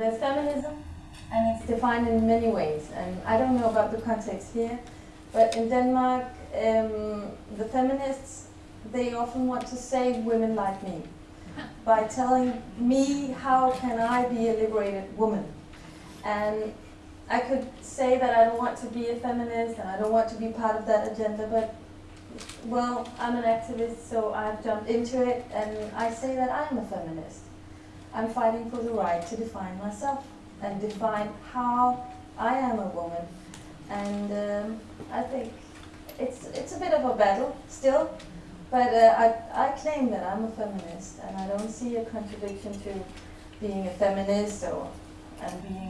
there's feminism, and it's defined in many ways. And I don't know about the context here, but in Denmark, um, the feminists they often want to save women like me by telling me how can I be a liberated woman. And I could say that I don't want to be a feminist and I don't want to be part of that agenda, but well, I'm an activist, so I've jumped into it and I say that I'm a feminist. I'm fighting for the right to define myself and define how I am a woman. And um, I think it's, it's a bit of a battle still, but uh, I, I claim that I'm a feminist and I don't see a contradiction to being a feminist or and being.